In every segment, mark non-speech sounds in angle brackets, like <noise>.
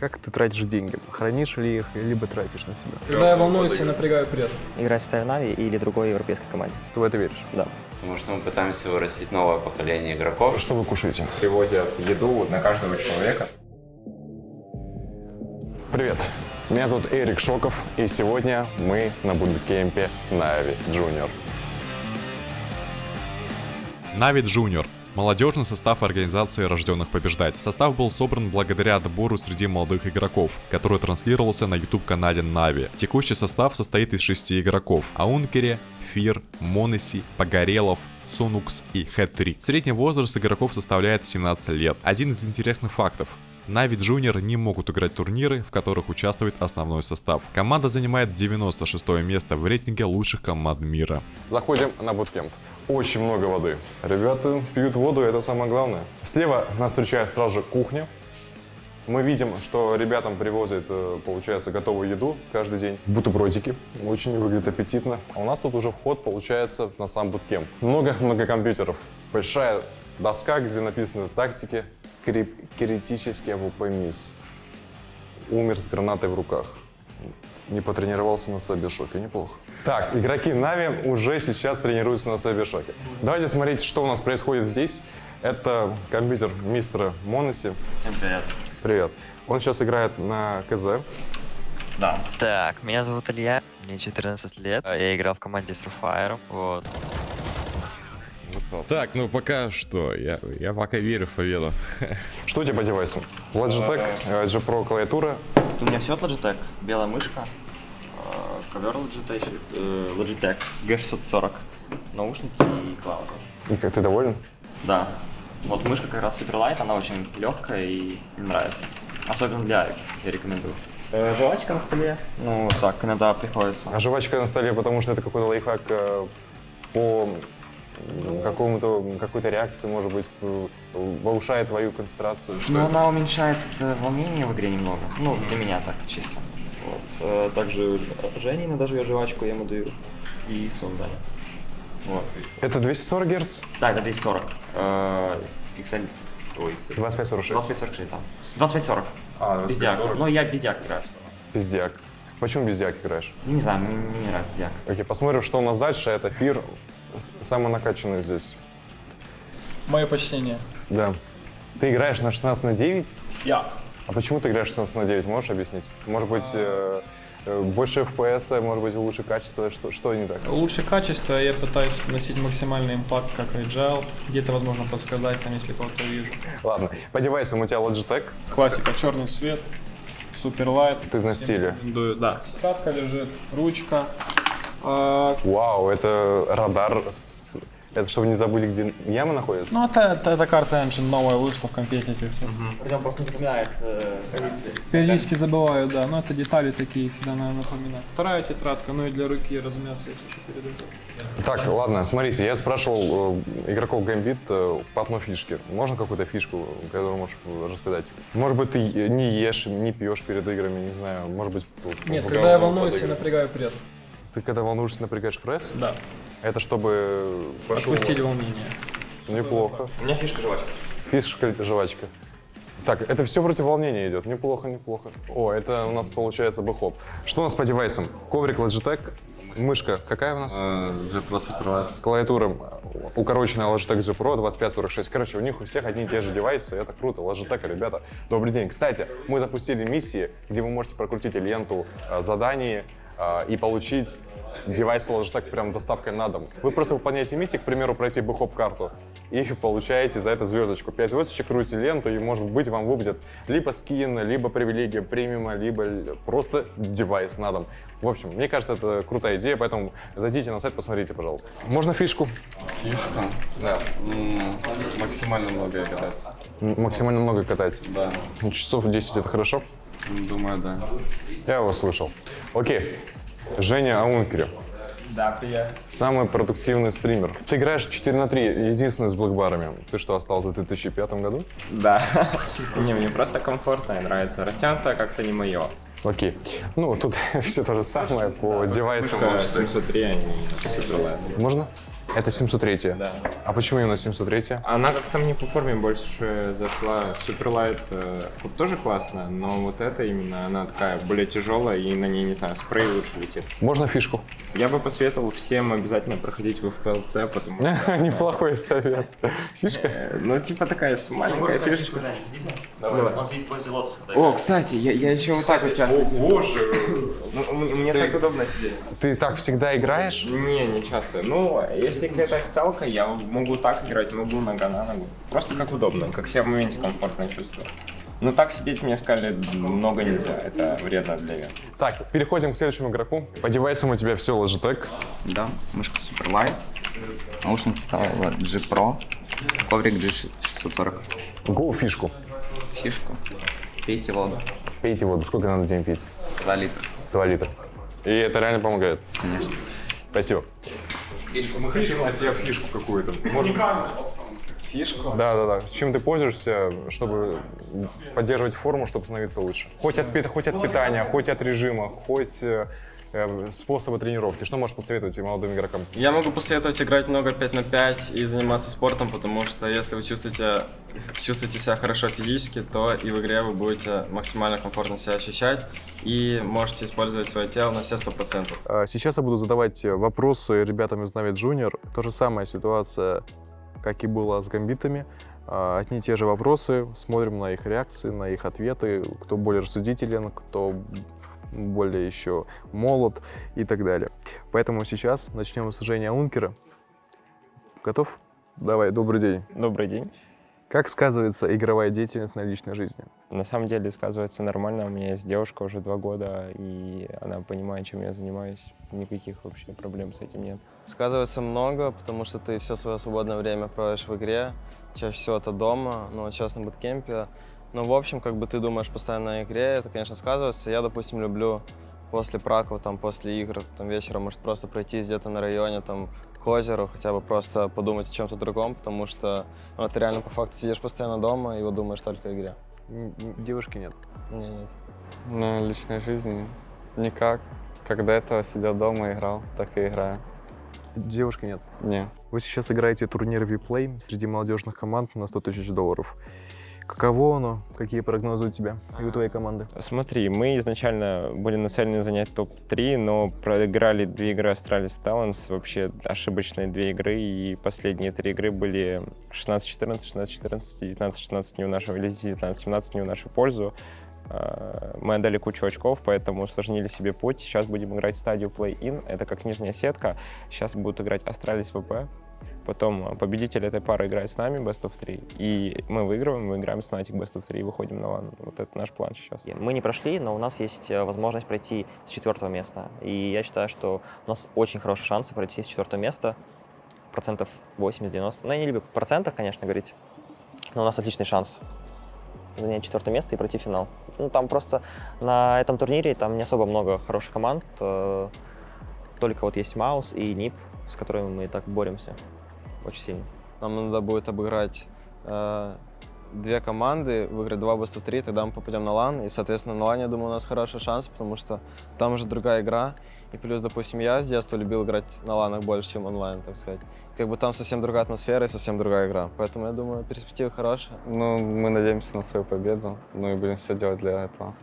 Как ты тратишь деньги? Хранишь ли их, либо тратишь на себя? Когда я волнуюсь, я напрягаю пресс. Играть в Нави или другой европейской команде. Ты в это веришь? Да. Потому что мы пытаемся вырастить новое поколение игроков. Что вы кушаете? Привозят еду на каждого человека. Привет, меня зовут Эрик Шоков, и сегодня мы на буткемпе Нави Junior. Нави Junior Молодежный состав организации «Рожденных побеждать». Состав был собран благодаря отбору среди молодых игроков, который транслировался на YouTube-канале Нави. Текущий состав состоит из шести игроков. Аункере, Фир, Монеси, Погорелов, Сунукс и Хэт-3. Средний возраст игроков составляет 17 лет. Один из интересных фактов. Нави Junior не могут играть турниры, в которых участвует основной состав. Команда занимает 96 место в рейтинге лучших команд мира. Заходим на буткемп. Очень много воды. Ребята пьют воду, это самое главное. Слева нас встречает сразу же кухня. Мы видим, что ребятам привозят, э, получается, готовую еду каждый день. Бутербродики. Очень выглядит аппетитно. А у нас тут уже вход, получается, на сам буткемп. Много-много компьютеров. Большая доска, где написаны тактики. Кри- Критический AWP miss. Умер с гранатой в руках. Не потренировался на Сабишоке, неплохо. Так, игроки Нави уже сейчас тренируются на Сабишоке. Давайте смотреть, что у нас происходит здесь. Это компьютер мистера Моноси. Всем привет. Привет. Он сейчас играет на КЗ. Да. Так, меня зовут Илья, мне 14 лет, я играл в команде с вот. Так, ну пока что, я, я пока верю в победу. <laughs> Что у тебя по девайсам? Logitech, э, G Pro клавиатура. У меня все от Logitech, белая мышка, э, ковер Logitech, э, Logitech G640, наушники и клауд. И как ты доволен? Да, вот мышка как раз Superlight, она очень легкая и мне нравится. Особенно для Авик, я рекомендую. Э, жвачка на столе, ну так иногда приходится. А жвачка на столе, потому что это какой-то лайфхак э, по какому-то какой-то реакции, может быть, э, повышает твою концентрацию. Ну, она уменьшает э, волнение в игре немного. Ну, для меня так, чисто. Вот. Э, Также Женя иногда жует жвачку, я ему даю. И сон Даня. Вот. Это 240 Гц? Да, это 240. Э, XL... Ой, 2546. 2546 там. 2540. А, Бездяк. Ну, я бездяк играю. Бездяк. Почему бездяк играешь? Не знаю, мне, не нравится бездяк. Окей, посмотрим, что у нас дальше. Это Фир, с- самый накачанный здесь. Мое почтение. Да. Ты играешь на 16 на 9? Я. А почему ты играешь 16 на 9? Можешь объяснить? Может быть, э, э, больше FPS, может быть, лучше качество? Что, что не так? Лучше качество, я пытаюсь носить максимальный импакт, как Agile. Где-то, возможно, подсказать, там, если кого-то увижу. Ладно, по девайсам у тебя Logitech, Классика, черный цвет, суперлайт. ты на стиле. Да. Тетрадка лежит, ручка. А, Вау, это радар. с- Это чтобы не забыть, где яма находится? ну, это, это, это карта Engine новая вышла в компетите. Прям просто не запоминает э, позиции. Периодически забываю, да, но это детали такие всегда надо напоминать. Вторая тетрадка, ну и для руки, разумеется, если что передаю. Так, ладно, смотрите, я спрашивал э, игроков Gambit э, по одной фишке. Можно какую-то фишку, которую можешь рассказать? Может быть, ты не ешь, не пьешь перед играми, не знаю, может быть... Нет, когда я волнуюсь, я напрягаю пресс. Ты когда волнуешься, напрягаешь пресс? Да, Это чтобы... пошел- отпустили волнение. Неплохо. У меня фишка жвачка. Фишка, жвачка. Так, это все против волнения идет. Неплохо, неплохо. О, это у нас получается бэхоп. Что у нас по девайсам? Коврик Logitech. Мышка какая у нас? Уже просто открывается. Клавиатура укороченная Logitech G Pro 2546. Короче, у них у всех одни и те же девайсы. Это круто. Logitech, ребята, добрый день. Кстати, мы запустили миссии, где вы можете прокрутить ленту э, заданий э, и получить девайс Logitech прям доставкой на дом. Вы просто выполняете миссии, к примеру, пройти бэхоп карту и <laughs> получаете за это звездочку. 5 звездочек, крутите ленту, и, может быть, вам выпадет либо скин, либо привилегия премиума, либо просто девайс на дом. В общем, мне кажется, это крутая идея, поэтому зайдите на сайт, посмотрите, пожалуйста. Можно фишку? Фишка? Да. М, Максимально много играть. М- Максимально много катать. Да. Часов 10 это хорошо? Думаю, да. Я его слышал. Окей. Женя Аункери. Да, приятно. Самый продуктивный стример. Ты играешь 4 на 3, единственный с блэкбарами. Ты что, остался в 2005 году? Да. <laughs> Не, мне просто комфортно и нравится. Растянутое как-то не мое. Окей. Ну, тут <laughs> все то же самое по девайсам. Мышка 703, они суперлайт. Можно? Это 703. Да. А почему именно 703? Она как-то мне по форме больше зашла. Суперлайт э, вот тоже классно, но вот эта именно, она такая более тяжелая, и на ней, не знаю, спрей лучше летит. Можно фишку? Я бы посоветовал всем обязательно проходить в FPLC, потому что... <laughs> Неплохой совет. Фишка? э, Ну, типа такая с- маленькая фишечка. Давай. Он лотоса. О, кстати, я, я еще вот так вот. О, боже! <laughs> Мне так удобно сидеть. Ты так всегда играешь? Не, не часто. Ну, если какая-то официалка, я могу так играть, могу нога на ногу. Просто как удобно, как себя в моменте комфортно чувствую. Ну, так сидеть, мне сказали, много нельзя, это вредно для вен. Так, переходим к следующему игроку. По девайсам у тебя все Logitech. Да, мышка Superlight, наушники G Pro, коврик G640, Go фишку. фишку, пейте воду, Пейте воду. Сколько надо в день пить? 2 литра, 2 литра. И это реально помогает. конечно. Спасибо. Мы хотим от тебя фишку какую-то. Может, Фишку? Да, да, да. С чем ты пользуешься, чтобы поддерживать форму, чтобы становиться лучше? Хоть от, хоть от питания, хоть от режима, хоть э, э, способа тренировки. Что можешь посоветовать молодым игрокам? Я могу посоветовать играть много 5 на 5 и заниматься спортом, потому что если вы чувствуете, чувствуете себя хорошо физически, то и в игре вы будете максимально комфортно себя ощущать и можете использовать свое тело на все 100%. А, Сейчас я буду задавать вопросы ребятам из Navi Junior. То же самая ситуация, как и была с гамбитами. А, Одни и те же вопросы, смотрим на их реакции, на их ответы, кто более рассудителен, кто более еще молод и так далее. Поэтому сейчас начнем с Жени Ункера. Готов? Давай, добрый день. Добрый день. Как сказывается игровая деятельность на личной жизни? На самом деле сказывается нормально. У меня есть девушка уже два года, и она понимает, чем я занимаюсь. Никаких вообще проблем с этим нет. Сказывается много, потому что ты все свое свободное время проводишь в игре. Чаще всего это дома, а сейчас на буткемпе. Но, в общем, как бы ты думаешь постоянно о игре, это, конечно, сказывается. Я, допустим, люблю после праков, там, после игр, там, вечером, может, просто пройтись где-то на районе, там, к озеру, хотя бы просто подумать о чем-то другом, потому что ну, ты реально по факту сидишь постоянно дома и вот думаешь только о игре. Девушки нет. Не, нет. Ну, личной жизни никак. Как до этого сидел дома и играл, так и играю. Девушки нет. Не. Вы сейчас играете турнир Виплей среди молодежных команд на 100 тысяч долларов. Каково оно? Какие прогнозы у тебя и у твоей команды? Смотри, мы изначально были нацелены занять топ-3, но проиграли две игры Astralis Talents, вообще ошибочные две игры, и последние три игры были 16-14, 16-14, 19-16 не в нашу, или 19-17 не в нашу пользу. А, Мы отдали кучу очков, поэтому усложнили себе путь. Сейчас будем играть стадию play-in, это как нижняя сетка. Сейчас будут играть Astralis VP, Потом а, победитель этой пары играет с нами Best of 3, и мы выигрываем, мы играем с Fnatic Best of 3 и выходим на лан. Вот это наш план сейчас. Мы не прошли, но у нас есть э, возможность пройти с четвертого места. И я считаю, что у нас очень хорошие шансы пройти с четвертого места. Процентов 80-90. Ну, я не люблю в процентах, конечно, говорить. Но у нас отличный шанс занять четвертое место и пройти финал. Ну, там просто на этом турнире там не особо много хороших команд. э, Только вот есть Маус и Нип, с которыми мы и так боремся очень сильно. Нам надо будет обыграть э, две команды, выиграть два best of 3, тогда мы попадем на лан. И, соответственно, на лане, я думаю, у нас хороший шанс, потому что там уже другая игра. И плюс, допустим, я с детства любил играть на ланах больше, чем онлайн, так сказать. Как бы там совсем другая атмосфера и совсем другая игра. Поэтому, я думаю, перспективы хорошие. Ну, мы надеемся на свою победу, ну и будем все делать для этого.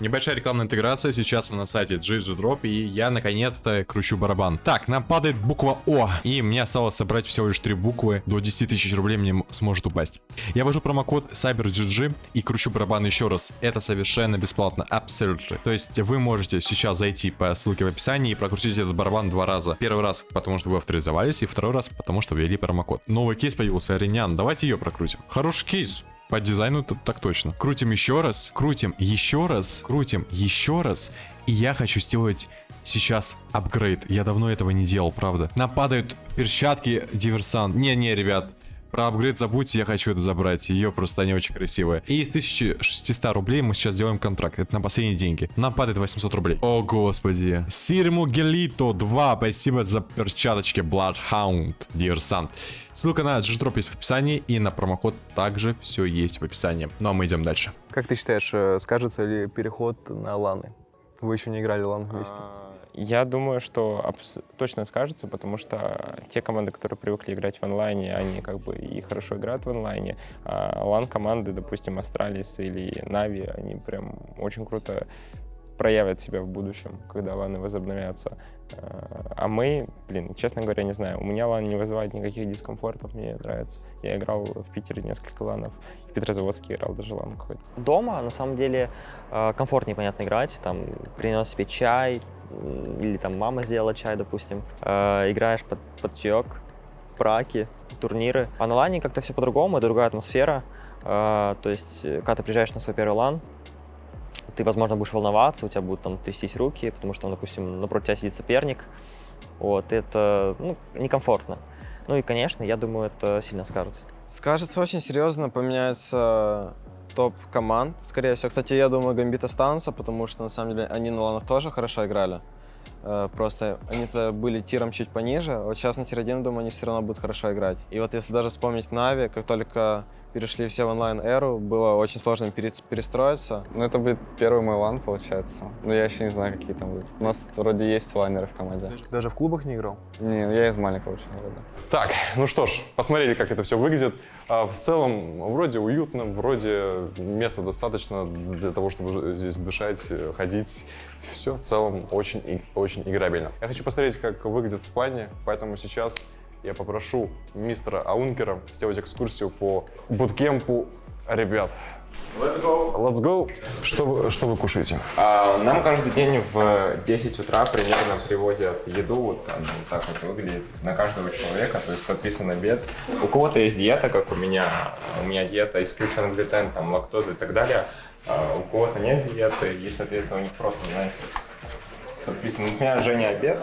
Небольшая рекламная интеграция сейчас на сайте GG Drop, и я наконец-то кручу барабан. Так, нам падает буква О, и мне осталось собрать всего лишь три буквы, до 10 тысяч рублей мне сможет упасть. Я ввожу промокод CyberGG и кручу барабан еще раз. Это совершенно бесплатно, абсолютно. То есть вы можете сейчас зайти по ссылке в описании и прокрутить этот барабан два раза. Первый раз, потому что вы авторизовались, и второй раз, потому что ввели промокод. Новый кейс появился, Аринян, давайте ее прокрутим. Хороший кейс. По дизайну тут так точно. Крутим еще раз, крутим еще раз, крутим еще раз. И я хочу сделать сейчас апгрейд. Я давно этого не делал, правда. Нам падают перчатки диверсант. Не-не, ребят. Про апгрейд забудьте, я хочу это забрать. Ее просто они очень красивые. И из 1600 рублей мы сейчас сделаем контракт. Это на последние деньги. Нам падает 800 рублей. О, господи. Сирму Гелито 2. Спасибо за перчаточки. Bloodhound. Диверсант. Ссылка на GGDrop есть в описании. И на промокод также все есть в описании. Ну а мы идем дальше. Как ты считаешь, э, скажется ли переход на ланы? Вы еще не играли лан вместе. А, Я думаю, что точно скажется, потому что те команды, которые привыкли играть в онлайне, они как бы и хорошо играют в онлайне. А лан-команды, допустим, Astralis или NAVI, они прям очень круто проявят себя в будущем, когда ланы возобновятся. А а мы, блин, честно говоря, не знаю. У меня лан не вызывает никаких дискомфортов, мне нравится. Я играл в Питере несколько ланов, в Петрозаводске играл даже лан какой-то. Дома, на самом деле, э, комфортнее, понятно, играть. Там принес себе чай, или там мама сделала чай, допустим. Э, Играешь под, под чаек, браки, турниры. А на лане как-то все по-другому, другая атмосфера. Э, То есть, э, когда ты приезжаешь на свой первый лан, ты, возможно, будешь волноваться, у тебя будут там трястись руки, потому что, допустим, напротив тебя сидит соперник. Вот, это ну, некомфортно. Ну и, конечно, я думаю, это сильно скажется. Скажется очень серьезно, поменяется топ команд, скорее всего. Кстати, я думаю, Гамбит останутся, потому что, на самом деле, они на ланах тоже хорошо играли. Э, Просто они-то были тиром чуть пониже, вот сейчас на tier-1, думаю, они все равно будут хорошо играть. И вот если даже вспомнить NAVI, как только перешли все в онлайн-эру, было очень сложно пере- перестроиться. Ну, это будет первый мой лан, получается. Но я еще не знаю, какие там будут. У нас тут вроде есть лайнеры в команде. Даже в клубах не играл? Не, я из маленького очень города. Так, ну что ж, посмотрели, как это все выглядит. А в целом, вроде уютно, вроде места достаточно для того, чтобы здесь дышать, э, ходить. Все в целом очень, очень играбельно. Я хочу посмотреть, как выглядят спальни, поэтому сейчас я попрошу мистера Аункера сделать экскурсию по буткемпу ребят. Let's go! Let's go! Что вы, что вы кушаете? А, Нам каждый день в 10 утра примерно привозят еду, вот она вот так вот выглядит на каждого человека, то есть подписан обед. У кого-то есть диета, как у меня, у меня диета исключен глютен, там лактоза и так далее. А У кого-то нет диеты, и, соответственно, у них просто, знаете, подписано. У меня Женя обед,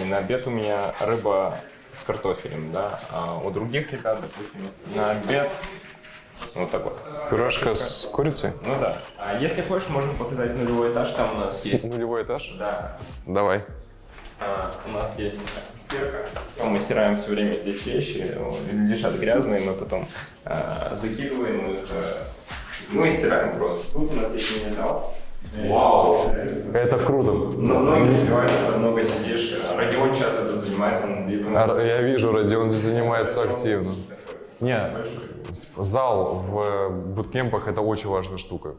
и на обед у меня рыба с картофелем, да, а у других ребят, допустим, на обед вот так вот. Пюрешка с курицей? Ну да. А если хочешь, можно показать нулевой этаж, там у нас есть. Нулевой этаж? Да. Давай. А, у нас есть стирка. Мы стираем все время здесь вещи, лежат грязные, мы потом а, закидываем их, э, ну и стираем просто. Тут у нас есть мини-зал. Вау! Это круто. Но многие много сидишь. Родион часто занимается битвами. А, Я вижу, Родион здесь занимается активно. Не, с- зал в буткемпах это очень важная штука.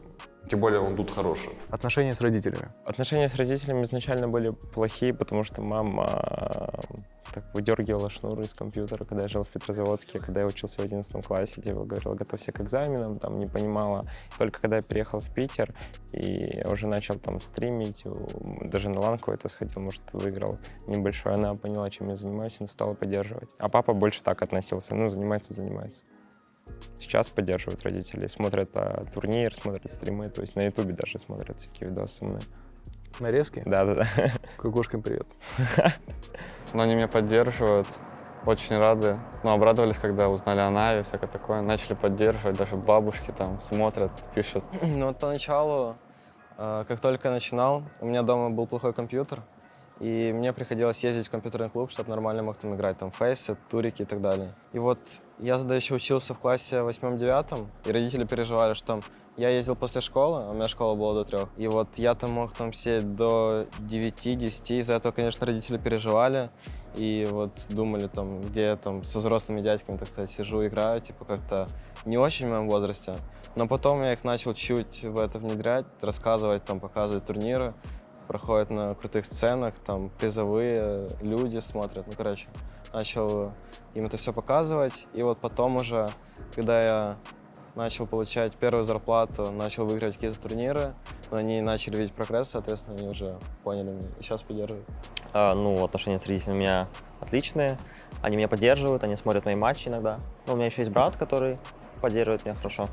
Тем более он тут хороший. Отношения с родителями. Отношения с родителями изначально были плохие, потому что мама а, так выдергивала шнуры из компьютера, когда я жил в Петрозаводске, когда я учился в 11 классе, типа говорила, готовься к экзаменам, там не понимала. Только когда я переехал в Питер и уже начал там стримить, даже на лан какой-то сходил, может, выиграл небольшой, она поняла, чем я занимаюсь, и стала поддерживать. А папа больше так относился, ну, занимается, занимается. Сейчас поддерживают родители, смотрят а, турнир, смотрят стримы, то есть на ютубе даже смотрят всякие видосы умные. Нарезки? Да-да-да. Кукушкам привет. <laughs> Но они меня поддерживают, очень рады. Ну, обрадовались, когда узнали о Нави, всякое такое. Начали поддерживать, даже бабушки там смотрят, пишут. Ну, вот поначалу, э, как только начинал, у меня дома был плохой компьютер, и мне приходилось ездить в компьютерный клуб, чтобы нормально мог там играть, там, фейсы, турики и так далее. И вот я тогда еще учился в классе восьмом-девятом, и родители переживали, что я ездил после школы, а у меня школа была до трех, и вот я там мог там сидеть до 9-10, из-за этого, конечно, родители переживали, и вот думали там, где я там со взрослыми дядьками, так сказать, сижу, играю, типа как-то не очень в моем возрасте. Но потом я их начал чуть в это внедрять, рассказывать, там, показывать турниры, проходят на крутых сценах, там призовые люди смотрят. Ну, короче, начал им это все показывать. И вот потом уже, когда я начал получать первую зарплату, начал выигрывать какие-то турниры, они начали видеть прогресс, соответственно, они уже поняли меня и сейчас поддерживают. А, ну, отношения с родителями у меня отличные. Они меня поддерживают, они смотрят мои матчи иногда. Ну, у меня еще есть брат, который поддерживает меня хорошо.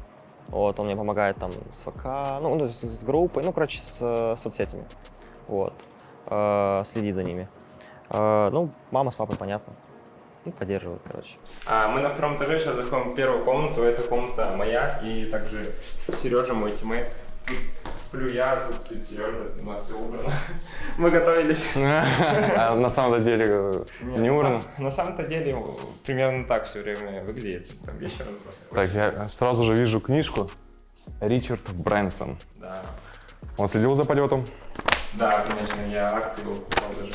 Вот, он мне помогает там с ВК, ну, ну, с, с группой, ну, короче, с э, соцсетями. Вот. Э, следит за ними. Э, ну, мама с папой, понятно. И поддерживают, короче. А мы на втором этаже сейчас заходим в первую комнату. Это комната моя и также Сережа, мой тиммейт. Тут сплю я, тут спит Сережа, у нас все убрано. <laughs> Мы готовились. <laughs> А на самом деле не сам- На самом-то деле примерно так все время выглядит. Там вечером просто. Так, я сразу же вижу книжку. Ричард Брэнсон. Да. Он следил за полетом? Да, конечно, я акции его покупал даже.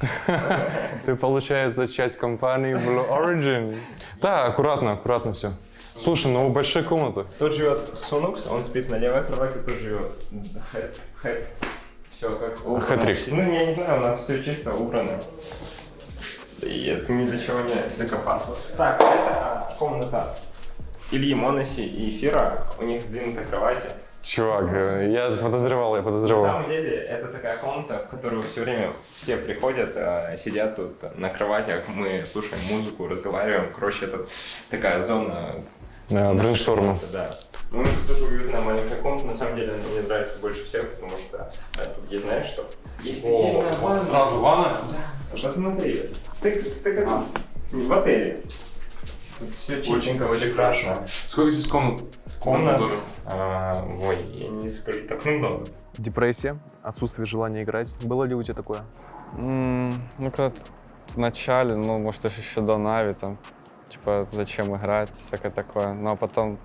<laughs> Ты, получается, часть компании Blue Origin. Да, аккуратно, аккуратно все. Слушай, ну большие комнаты. Тут живет Сунукс, он спит на левой кровати, тут живет Хэт. Хэт. Все как убрано. Хэтрик. Ну, я не знаю, у нас все чисто убрано. И это ни для чего не докопаться. Так, это а, комната Ильи Моноси и Эфира. У них сдвинуты кровати. Чувак, э, я подозревал, я На подозревал. самом деле, это такая комната, в которую все время все приходят, а, сидят тут на кроватях, мы слушаем музыку, разговариваем. Короче, это такая зона Да, брейншторма. да. Ну, это тоже уютная маленькая комната, на самом деле она мне нравится больше всех, потому что э, тут есть, знаешь что? Есть отдельная ванна. Сразу ванна? Да, посмотри. Ты, ты как в отеле. Тут все чистенько, очень хорошо. Сколько здесь комнат? Комната. А, ой, я не скажу, так много. Депрессия, отсутствие желания играть. Было ли у тебя такое? Ну, когда в начале, ну, может, даже еще до Нави, там, типа, зачем играть, всякое такое. Ну, а потом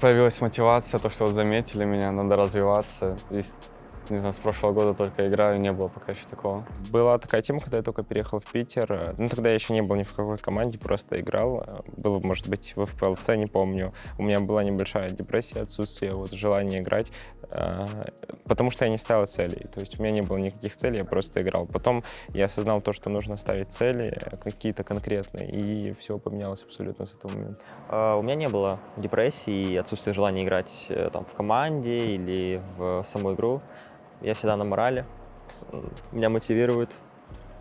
появилась мотивация, то, что вот заметили меня, надо развиваться. И, не знаю, с прошлого года только играю, не было пока еще такого. Была такая тема, когда я только переехал в Питер. э, Ну, тогда я еще не был ни в какой команде, просто играл. Э, Было, может быть, в ФПЛЦ, не помню. У меня была небольшая депрессия, отсутствие вот желания играть, э, потому что я не ставил целей. То есть у меня не было никаких целей, я просто играл. Потом я осознал то, что нужно ставить цели э, какие-то конкретные, и все поменялось абсолютно с этого момента. А, У меня не было депрессии и отсутствия желания играть э, там, в команде или в саму игру. Я всегда на морали. Меня мотивирует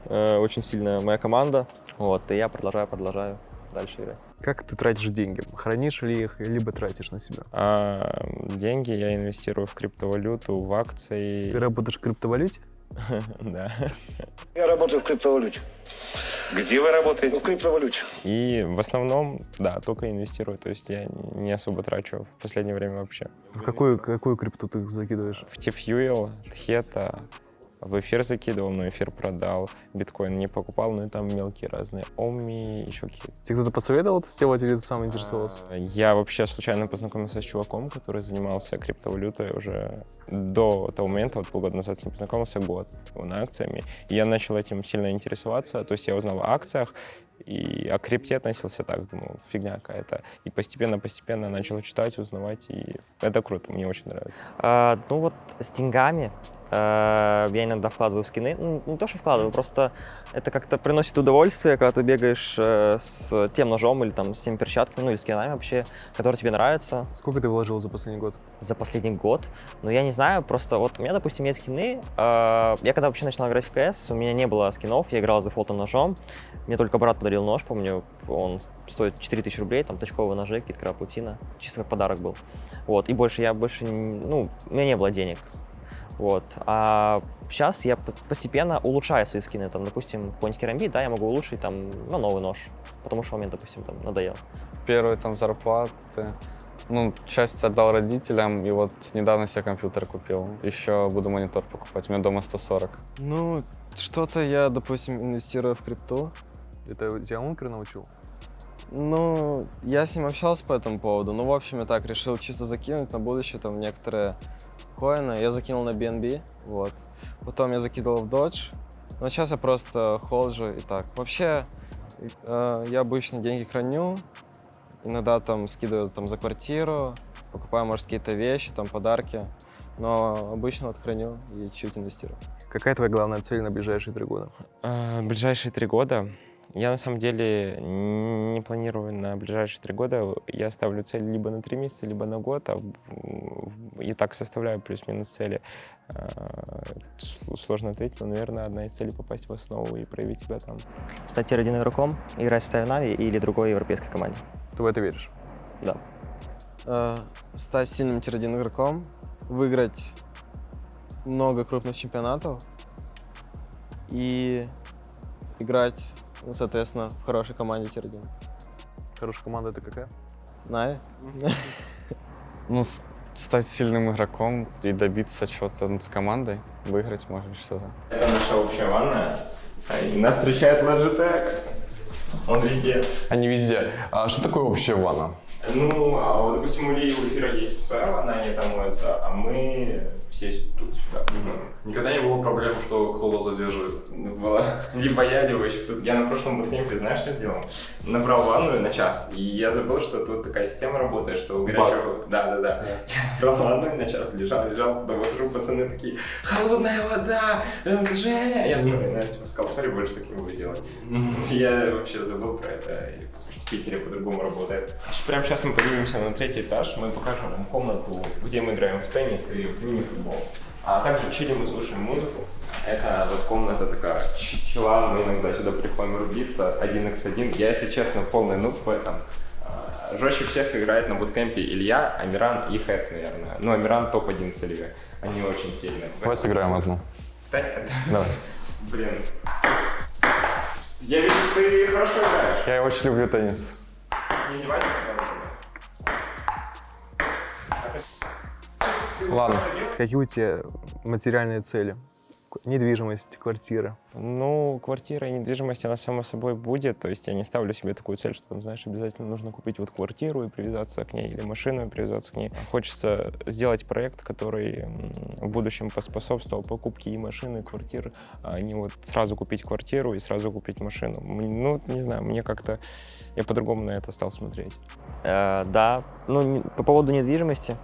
э, очень сильно моя команда. Вот, и я продолжаю, продолжаю дальше играть. Как ты тратишь деньги? Хранишь ли их, либо тратишь на себя? А, деньги я инвестирую в криптовалюту, в акции. Ты работаешь в криптовалюте? <laughs> Да. Я работаю в криптовалюте. Где вы работаете? В криптовалюте. И в основном, да, только инвестирую. То есть я не особо трачу в последнее время вообще. В какую, какую крипту ты закидываешь? В T-Fuel, Theta, в эфир закидывал, но эфир продал. Биткоин не покупал, но и там мелкие разные. Оми, еще какие-то. Тебе кто-то посоветовал это сделать или ты сам интересовался? А, Я вообще случайно познакомился с чуваком, который занимался криптовалютой уже до того момента, вот полгода назад с ним познакомился, год, он акциями. И я начал этим сильно интересоваться, то есть я узнал о акциях, и о крипте относился так, думал, фигня какая-то. И постепенно-постепенно начал читать, узнавать, и это круто, мне очень нравится. А, ну вот с деньгами а, я иногда вкладываю в скины. Ну, не то, что вкладываю, просто это как-то приносит удовольствие, когда ты бегаешь э, с тем ножом или там с теми перчатками, ну или скинами вообще, которые тебе нравятся. Сколько ты вложил за последний год? За последний год? Ну, я не знаю, просто вот у меня, допустим, есть скины. а, я когда вообще начинал играть в КС, у меня не было скинов, я играл за дефолтом ножом. Мне только брат подарил нож, помню, он стоит 4000 рублей, там точковые ножи, киткара паутина, чисто как подарок был. Вот, и больше я больше, не- ну, у меня не было денег. Вот. А сейчас я постепенно улучшаю свои скины. Там, допустим, какой-нибудь керамбит, да, я могу улучшить там на новый нож, потому что он мне, допустим, там надоел. Первые там зарплаты, ну, часть отдал родителям, и вот недавно себе компьютер купил. Еще буду монитор покупать, у меня дома 140. Ну, что-то я, допустим, инвестирую в крипту. Это тебя Ункер научил? Ну, я с ним общался по этому поводу. Ну, в общем, я так решил чисто закинуть на будущее там некоторые коины. Я закинул на BNB, вот. Потом я закидывал в Dodge. Но сейчас я просто холджу и так. Вообще, э, я обычно деньги храню. Иногда там скидываю там за квартиру, покупаю, может, какие-то вещи, там подарки. Но обычно вот храню и чуть инвестирую. Какая твоя главная цель на ближайшие три года? А, Ближайшие три года. Я на самом деле не планирую на ближайшие три года. Я ставлю цель либо на три месяца, либо на год. А и так составляю плюс-минус цели. А, Сложно ответить, но, наверное, одна из целей попасть в основу и проявить себя там. Стать tier-1 игроком, играть в NAVI или другой европейской команде. Ты в это веришь? Да. Э, стать сильным tier-1 игроком, выиграть много крупных чемпионатов и играть, ну, соответственно, в хорошей команде tier-1. Хорошая команда это какая? NAVI? <laughs> Ну, стать сильным игроком и добиться чего-то с командой, выиграть, может, что-то. Это наша общая ванная. И нас встречает Logitech. Он везде. Они везде. А что такое общая ванна? Ну, а вот, допустим, у Ильи и у Эфира есть своя ванна, они там моются, а мы все тут сюда. Никогда не было проблем, что кто-то задерживает? Было. Либо я, либо еще кто-то. Я на прошлом буткемпе, знаешь, что сделал? Набрал ванную на час, и я забыл, что тут такая система работает, что у горячего... Да, да, да. <laughs> Я набрал ванную на час, лежал, лежал, потом выхожу, пацаны такие, холодная вода, Женя! Я сказал, смотри, больше так не буду делать. Я вообще забыл про это, Питере по-другому работает. Прямо сейчас мы поднимемся на третий этаж, мы покажем вам комнату, где мы играем в теннис и в мини-футбол. А также чилим и слушаем музыку. Это вот комната такая чила, мы иногда сюда приходим рубиться, 1x1. Я, если честно, полный нуб в этом. А, Жестче всех играет на буткемпе Илья, Амиран и Хэт, наверное. Ну, Амиран топ-1 с Ильей. Они очень сильные. Давай сыграем одну. Давай. <laughs> Блин. Я вижу, ты хорошо играешь. Я очень люблю теннис. Не издевайся, Ладно. Какие у тебя материальные цели? Недвижимость, квартира. Ну, квартира и недвижимость, она само собой будет. То есть я не ставлю себе такую цель, что, там, знаешь, обязательно нужно купить вот квартиру и привязаться к ней, или машину и привязаться к ней. Хочется сделать проект, который в будущем поспособствовал покупке и машины, и квартиры, а не вот сразу купить квартиру и сразу купить машину. Ну, не знаю, мне как-то... Я по-другому на это стал смотреть. Э, да, ну, по поводу недвижимости,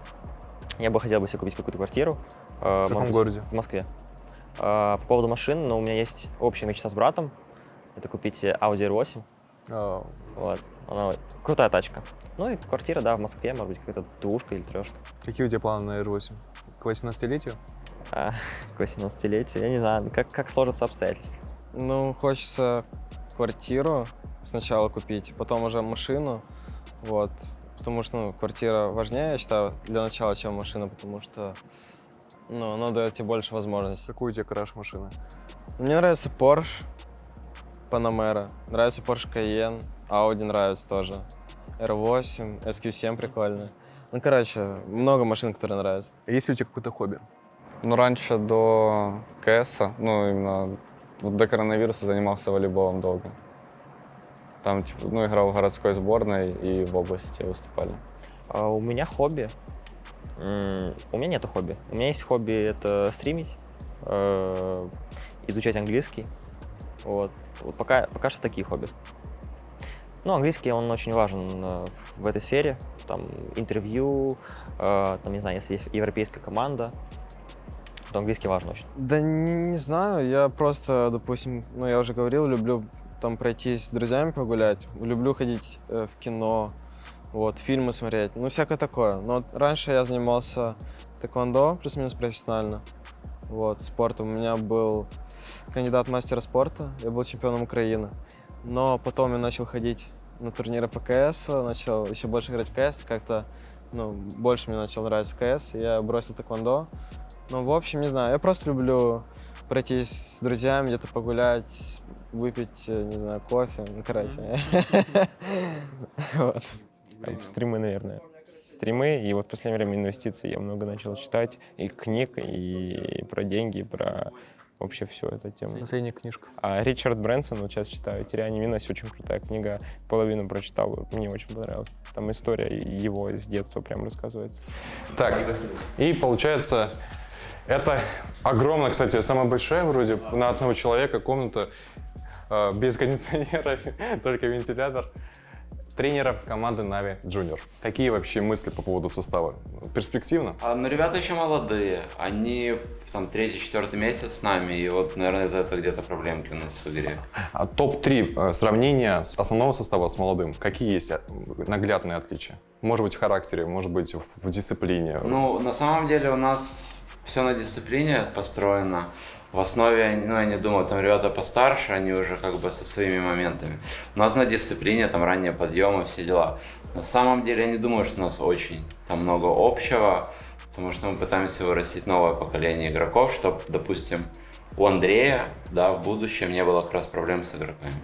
я бы хотел бы себе купить какую-то квартиру. э, В каком может быть, городе? В Москве. Э, по поводу машин, ну, у меня есть общая мечта с братом. Это купить Audi R8. А, Вот. Она крутая тачка. Ну и квартира, да, в Москве, может быть, какая-то двушка или трешка. Какие у тебя планы на R8? К 18-летию? А, <laughs> к 18-летию, я не знаю, как, как сложатся обстоятельства. Ну, хочется квартиру сначала купить, потом уже машину, вот. Потому что, ну, квартира важнее, я считаю, для начала, чем машина, потому что, ну, она дает тебе больше возможностей. Какой у тебя краш машины? Мне нравится Porsche, Panamera, нравится Porsche Cayenne, Audi нравится тоже, R8, SQ7 прикольно. Ну, короче, много машин, которые нравятся. Есть ли у тебя какое-то хобби? Ну, раньше до КС, ну, именно вот до коронавируса занимался волейболом долго. Там, типа, ну, играл в городской сборной и в области выступали. А у меня хобби. М, У меня нету хобби. У меня есть хобби это стримить, э, изучать английский. Вот. Вот пока, пока что такие хобби. Ну, английский, он очень важен э, в этой сфере. Там интервью, э, там, не знаю, если есть европейская команда, то английский важен очень. Да не, не знаю, я просто, допустим, ну я уже говорил, люблю там пройтись с друзьями погулять, люблю ходить э, в кино, вот, фильмы смотреть, ну всякое такое. Но раньше я занимался тэквондо, плюс-минус профессионально, вот, спортом. У меня был кандидат мастера спорта, я был чемпионом Украины. Но потом я начал ходить на турниры по КС, начал еще больше играть в КС, как-то, ну, больше мне начал нравиться КС, я бросил тэквондо. Ну, в общем, не знаю, я просто люблю пройтись с друзьями, где-то погулять, выпить, э, не знаю, кофе, ну, короче. <laughs> Вот. Стримы, наверное. Стримы, и вот в последнее время инвестиции я много начал читать, и книг, и про деньги, и про вообще всю эту тему. Последняя книжка. А Ричард Брэнсон, вот сейчас читаю «Теряя невинность», очень крутая книга, половину прочитал, мне очень понравилось. Там история его с детства прям рассказывается. Так, и получается, это огромная, кстати, самая большая вроде на одного человека комната без кондиционера, <laughs> только вентилятор. Тренера команды Нави Junior. Какие вообще мысли по поводу состава? Перспективно? А, ну, ребята еще молодые. Они там третий, четвертый месяц с нами, и вот, наверное, из-за этого где-то проблемки у нас в игре. А топ-3 сравнения с основного состава с молодым. Какие есть э, наглядные отличия? Может быть, в характере, может быть, в, в дисциплине. Ну, на самом деле у нас все на дисциплине построено. В основе, ну, я не думаю, там ребята постарше, они уже как бы со своими моментами. У нас на дисциплине, там, ранние подъемы, все дела. На самом деле, я не думаю, что у нас очень там много общего, потому что мы пытаемся вырастить новое поколение игроков, чтобы, допустим, у Андрея, да, в будущем не было как раз проблем с игроками.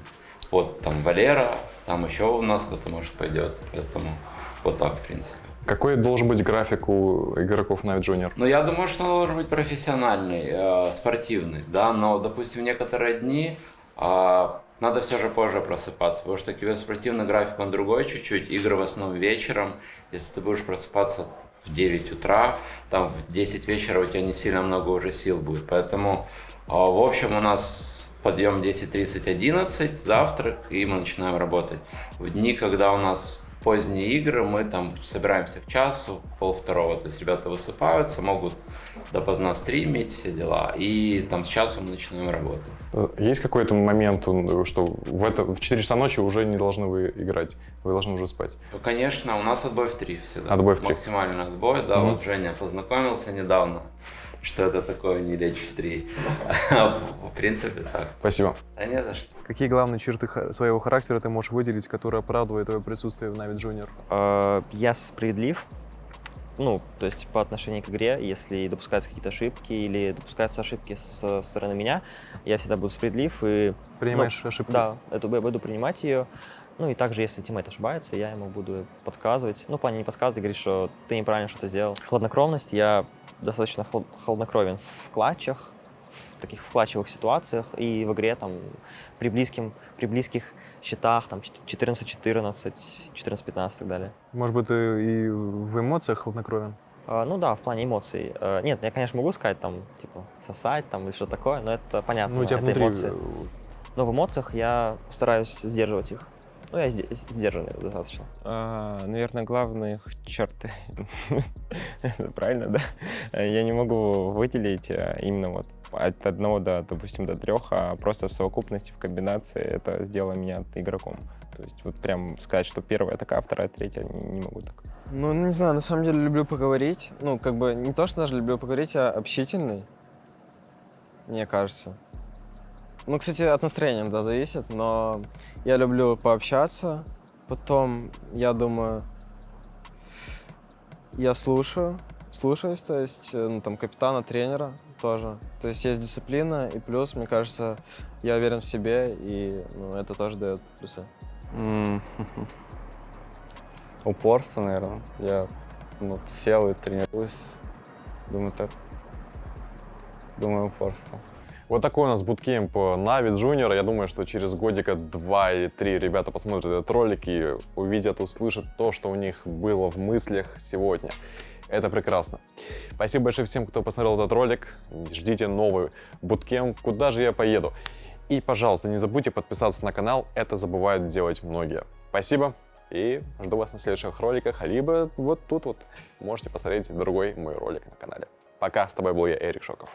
Вот там Валера, там еще у нас кто-то, может, пойдет, поэтому вот так, в принципе. Какой должен быть график у игроков Нави Junior? Ну, я думаю, что он должен быть профессиональный, э, спортивный, да, но, допустим, некоторые дни э, надо все же позже просыпаться, потому что тебе спортивный график, он другой чуть-чуть, игры в основном вечером, если ты будешь просыпаться в 9 утра, там в 10 вечера у тебя не сильно много уже сил будет. Поэтому, а, в общем, у нас подъем 10.30-11, завтрак, и мы начинаем работать. В дни, когда у нас поздние игры, мы там собираемся к часу, пол второго, то есть ребята высыпаются, могут допоздна стримить, все дела, и там с часу мы начинаем работать. Э, Есть какой-то момент, что в, это, в 4 часа ночи уже не должны вы играть, вы должны уже спать? Ну, конечно, у нас отбой в 3 всегда. Отбой в три. Максимальный отбой, да, Мгм. вот Женя познакомился недавно, что это такое не лечь в 3. <laughs> В принципе, так. Спасибо. Да не за что. Какие главные черты своего характера ты можешь выделить, которые оправдывают твое присутствие в NAVI Junior? Э, Я справедлив, ну, то есть по отношению к игре, если допускаются какие-то ошибки или допускаются ошибки со стороны меня, я всегда буду справедлив и... Принимаешь ну, ошибку? Да, это, я буду принимать ее. Ну и также, если тиммейт ошибается, я ему буду подсказывать. Ну, плане не подсказывать, говорить, что ты неправильно что-то сделал. Хладнокровность, я достаточно хлад- хладнокровен в клатчах, в таких в клатчевых ситуациях и в игре там при, близким, при близких счетах, там 14-14, 14-15 и так далее. Может быть, ты и в эмоциях хладнокровен? А, ну да, в плане эмоций. А, нет, я, конечно, могу сказать, там, типа, сосать там или что такое, но это понятно, Ну, у тебя это внутри, эмоции. э, Но в эмоциях я стараюсь сдерживать их. Ну, я сде- сдержанный достаточно. А, наверное, главные их черты. <laughs> Правильно, да? Я не могу выделить а, именно вот от одного до, допустим, до трех, а просто в совокупности, в комбинации это сделало меня игроком. То есть вот прям сказать, что первая такая, вторая, третья, не, не могу так. Ну, не знаю, на самом деле люблю поговорить. Ну, как бы не то, что даже люблю поговорить, а общительный, мне кажется. Ну, кстати, от настроения, да, зависит, но я люблю пообщаться. Потом, я думаю, я слушаю, слушаюсь, то есть, э, ну, там, капитана, тренера тоже. То есть есть дисциплина, и плюс, мне кажется, я уверен в себе, и ну, это тоже дает плюсы. М, Упорство, наверное. Я ну, сел и тренируюсь. Думаю, так. Думаю, упорство. Вот такой у нас буткемп Нави Junior. Я думаю, что через годика два или три ребята посмотрят этот ролик и увидят, услышат то, что у них было в мыслях сегодня. Это прекрасно. Спасибо большое всем, кто посмотрел этот ролик. Ждите новый буткемп. Куда же я поеду? И, пожалуйста, не забудьте подписаться на канал. Это забывают делать многие. Спасибо. И жду вас на следующих роликах. Либо вот тут вот можете посмотреть другой мой ролик на канале. Пока. С тобой был я, Эрик Шоков.